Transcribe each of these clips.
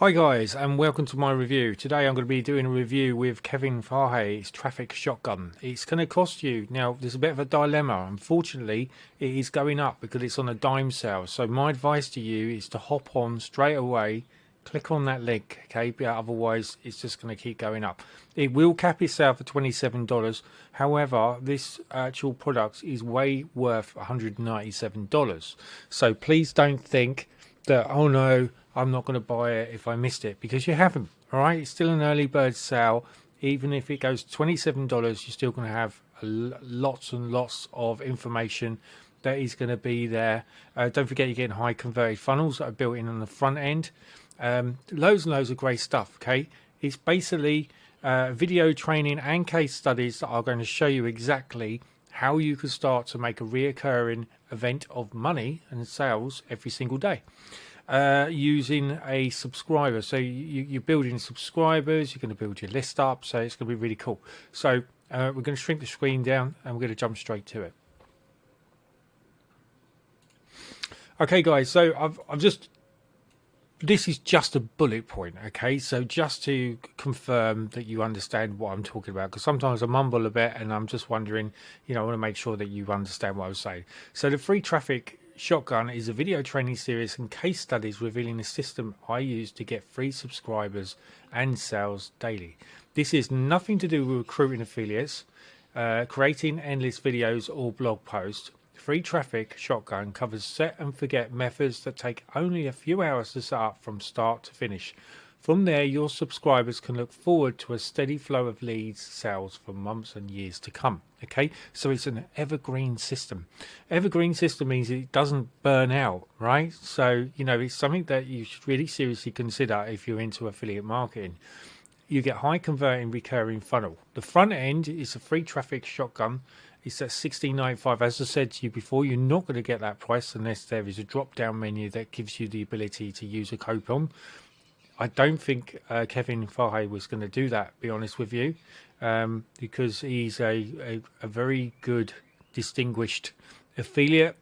Hi guys and welcome to my review. Today I'm going to be doing a review with Kevin Fahey's Traffic Shotgun. It's going to cost you, now there's a bit of a dilemma. Unfortunately it is going up because it's on a dime sale. So my advice to you is to hop on straight away, click on that link, okay, but otherwise it's just going to keep going up. It will cap itself at $27. However, this actual product is way worth $197. So please don't think that, oh no, I'm not going to buy it if I missed it because you haven't. All right, it's still an early bird sale. Even if it goes $27, you're still going to have lots and lots of information that is going to be there. Uh, don't forget you're getting high converted funnels that are built in on the front end. Um, loads and loads of great stuff. Okay, it's basically uh, video training and case studies that are going to show you exactly how you can start to make a reoccurring event of money and sales every single day uh, using a subscriber. So you, you're building subscribers, you're going to build your list up, so it's going to be really cool. So uh, we're going to shrink the screen down and we're going to jump straight to it. Okay, guys, so I've, I've just this is just a bullet point okay so just to confirm that you understand what i'm talking about because sometimes i mumble a bit and i'm just wondering you know i want to make sure that you understand what i was saying so the free traffic Shotgun is a video training series and case studies revealing the system I use to get free subscribers and sales daily. This is nothing to do with recruiting affiliates, uh, creating endless videos or blog posts. Free Traffic Shotgun covers set and forget methods that take only a few hours to set up from start to finish. From there, your subscribers can look forward to a steady flow of leads, sales for months and years to come. Okay, so it's an evergreen system. Evergreen system means it doesn't burn out, right? So, you know, it's something that you should really seriously consider if you're into affiliate marketing. You get high converting recurring funnel. The front end is a free traffic shotgun. It's at 16.95. As I said to you before, you're not going to get that price unless there is a drop down menu that gives you the ability to use a coupon I don't think uh, Kevin Fahey was going to do that, be honest with you, um, because he's a, a, a, very good, distinguished affiliate.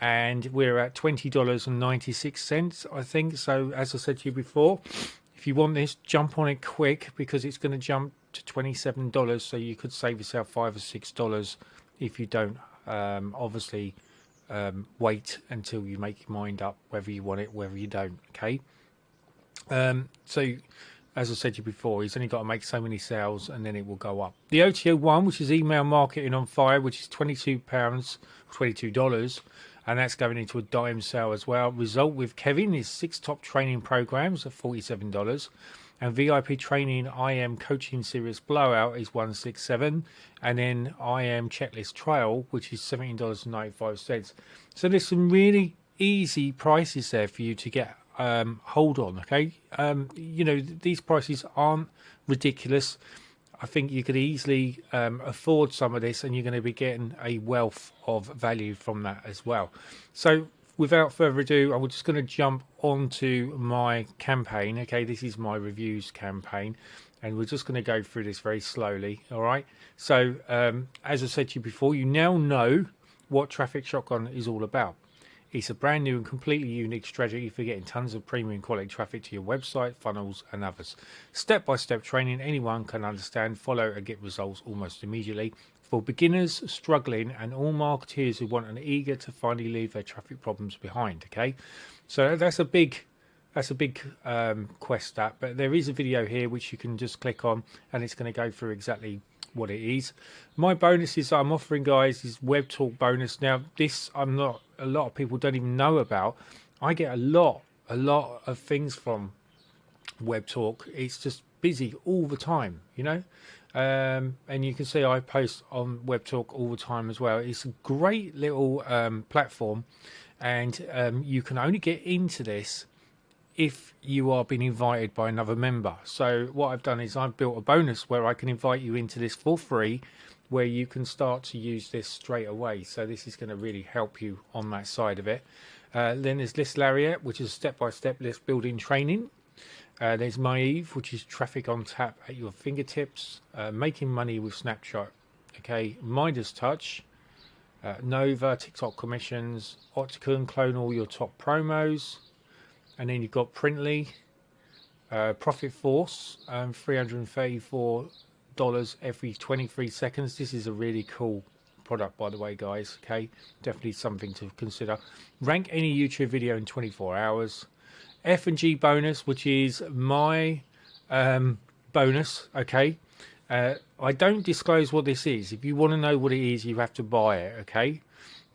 And we're at $20.96, I think. So, as I said to you before, if you want this, jump on it quick because it's going to jump to $27. So, you could save yourself 5 or $6 if you don't, um, obviously, um, wait until you make your mind up whether you want it, whether you don't. Okay. Um, so, as I said to you before, he's only got to make so many sales and then it will go up. The OTO one, which is email marketing on fire, which is £22, $22, and that's going into a dime sale as well. Result with Kevin is six top training programs at $47 and VIP training IM coaching series blowout is 167 and then IM checklist trial which is $17.95 so there's some really easy prices there for you to get um, hold on, okay? Um, you know, these prices aren't ridiculous. I think you could easily um, afford some of this and you're going to be getting a wealth of value from that as well. So without further ado, I'm just going to jump onto my campaign. Okay, this is my reviews campaign and we're just going to go through this very slowly. All right. So um, as I said to you before, you now know what Traffic Shotgun is all about. It's a brand new and completely unique strategy for getting tons of premium quality traffic to your website, funnels, and others. Step by step training anyone can understand, follow, and get results almost immediately. For beginners struggling and all marketeers who want and eager to finally leave their traffic problems behind. Okay, so that's a big that's a big um, quest that but there is a video here which you can just click on and it's going to go through exactly what it is. My bonuses I'm offering, guys, is Web Talk bonus. Now, this I'm not. A lot of people don't even know about. I get a lot, a lot of things from Web Talk. It's just busy all the time, you know. Um, and you can see I post on Web Talk all the time as well. It's a great little um, platform, and um, you can only get into this if you are being invited by another member. So what I've done is I've built a bonus where I can invite you into this for free where you can start to use this straight away. So this is going to really help you on that side of it. Uh, then there's List Lariat, which is step-by-step -step list building training. Uh, there's Maeve, which is traffic on tap at your fingertips, uh, making money with Snapchat. Okay, Midas Touch, uh, Nova, TikTok commissions, Octagon, clone all your top promos, and then you've got Printly, Uh, Profit Force, um, $334 every 23 seconds. This is a really cool product, by the way, guys. Okay, definitely something to consider. Rank any YouTube video in 24 hours. F and G bonus, which is my um, bonus. Okay, uh, I don't disclose what this is. If you want to know what it is, you have to buy it. Okay.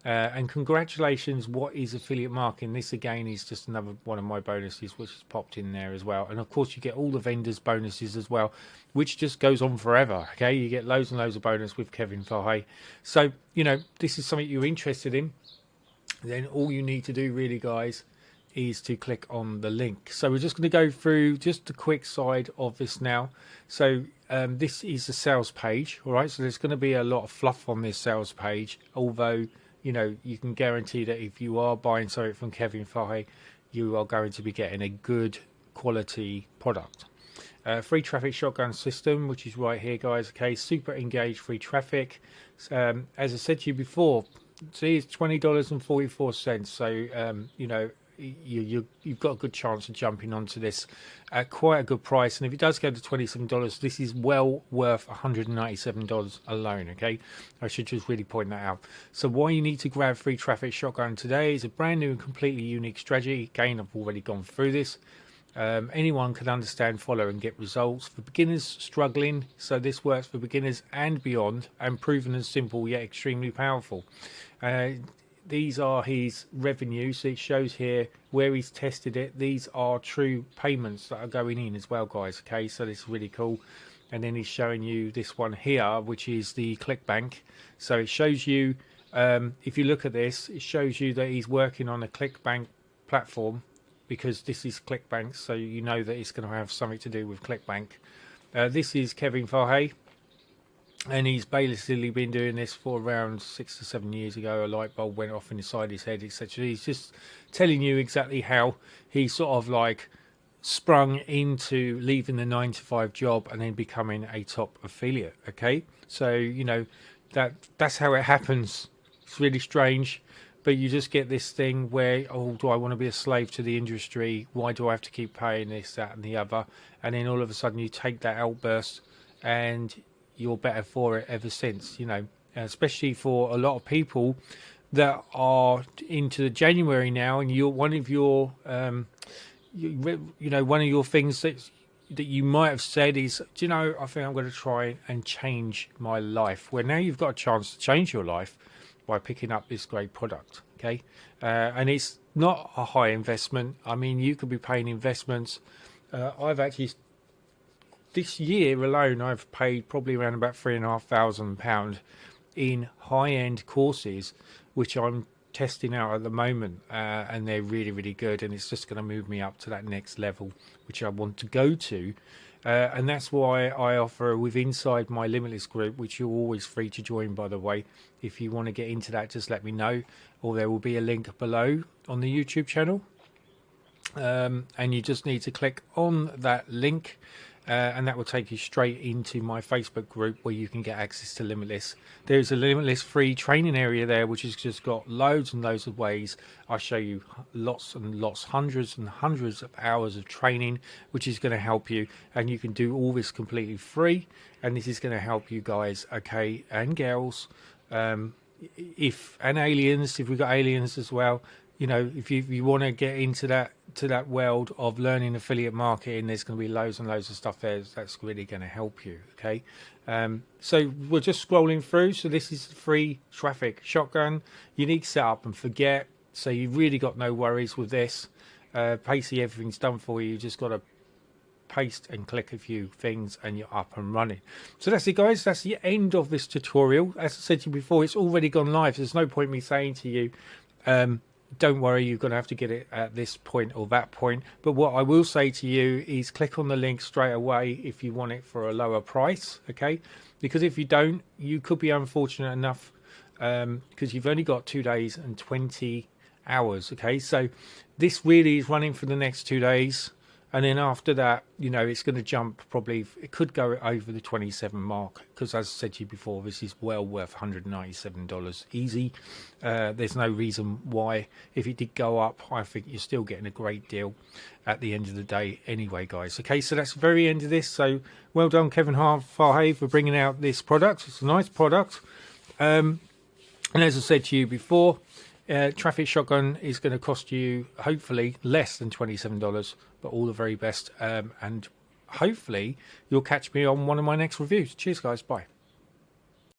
Uh, and congratulations, what is affiliate marketing? This again is just another one of my bonuses, which has popped in there as well. And of course, you get all the vendors' bonuses as well, which just goes on forever. Okay, you get loads and loads of bonus with Kevin Fahey. So, you know, this is something you're interested in. Then all you need to do, really, guys, is to click on the link. So we're just going to go through just a quick side of this now. So um, this is the sales page, all right? So there's going to be a lot of fluff on this sales page, although you know, you can guarantee that if you are buying something from Kevin Fahey, you are going to be getting a good quality product. Uh, free traffic shotgun system, which is right here, guys. Okay, super engaged free traffic. Um, as I said to you before, see, it's twenty dollars and forty four cents. So um, you know, you, you you've got a good chance of jumping onto this at quite a good price. And if it does go to twenty seven dollars, this is well worth one hundred and ninety seven dollars alone. Okay, I should just really point that out. So why you need to grab free traffic shotgun today is a brand new and completely unique strategy. Again, I've already gone through this. Um, anyone can understand, follow, and get results. For beginners struggling, so this works for beginners and beyond, and proven and simple yet extremely powerful. Uh, these are his revenue so it shows here where he's tested it. These are true payments that are going in as well guys okay? So this is really cool. And then he's showing you this one here which is the clickbank so it shows you um, if you look at this it shows you that he's working on a clickbank platform because this is clickbank so you know that it's going to have something to do with clickbank uh, this is Kevin Fahey and he's basically been doing this for around six to seven years ago. A light bulb went off inside his head, etc. He's just telling you exactly how he sort of like sprung into leaving the nine to five job and then becoming a top affiliate. Okay, so you know that that's how it happens. It's really strange, but you just get this thing where oh, do I want to be a slave to the industry? Why do I have to keep paying this, that, and the other? And then all of a sudden you take that outburst and you're better for it ever since. You know, especially for a lot of people that are into January now, and you're one of your, um, you, you know, one of your things that that you might have said is, do you know, I think I'm going to try and change my life. Well, now you've got a chance to change your life by picking up this great product. Okay, uh, and it's not a high investment. I mean, you could be paying investments. Uh, I've actually this year alone, I've paid probably around about three and a half thousand pound in high-end courses, which I'm testing out at the moment, uh, and they're really, really good. And it's just going to move me up to that next level, which I want to go to. Uh, and that's why I offer with inside my limitless group, which you're always free to join, by the way. If you want to get into that, just let me know, or there will be a link below on the YouTube channel. Um, and you just need to click on that link uh, and that will take you straight into my Facebook group where you can get access to Limitless. There's a Limitless free training area there, which has just got loads and loads of ways. I show you lots and lots, hundreds and hundreds of hours of training, which is going to help you. And you can do all this completely free. And this is going to help you guys, okay, and girls. Um, if and aliens, if we've got aliens as well, you know, if you, you want to get into that to that world of learning affiliate marketing, there's going to be loads and loads of stuff there that's really going to help you. Okay, um, so we're just scrolling through. So this is free traffic shotgun, unique setup and forget. So you've really got no worries with this. Uh, Pacey, everything's done for you. You just got to paste and click a few things and you're up and running. So that's it guys, that's the end of this tutorial. As I said to you before, it's already gone live. There's no point me saying to you, um, don't worry, you're going to have to get it at this point or that point. But what I will say to you is click on the link straight away if you want it for a lower price, okay? Because if you don't, you could be unfortunate enough um because um, you've only got two days and 20 hours, okay? So this really is running for the next two days. And then after that, you know, it's going to jump probably. It could go over the 27 mark because, as I said to you before, this is well worth 197 dollars easy. Uh, there's no reason why. If it did go up, I think you're still getting a great deal at the end of the day, anyway, guys. Okay, so that's the very end of this. So well done, Kevin Fahey, for bringing out this product. It's a nice product. Um, and as I said to you before, uh, Traffic Shotgun is going to cost you hopefully less than $27, but all the very best. Um, and hopefully you'll catch me on one of my next reviews. Cheers, guys. Bye.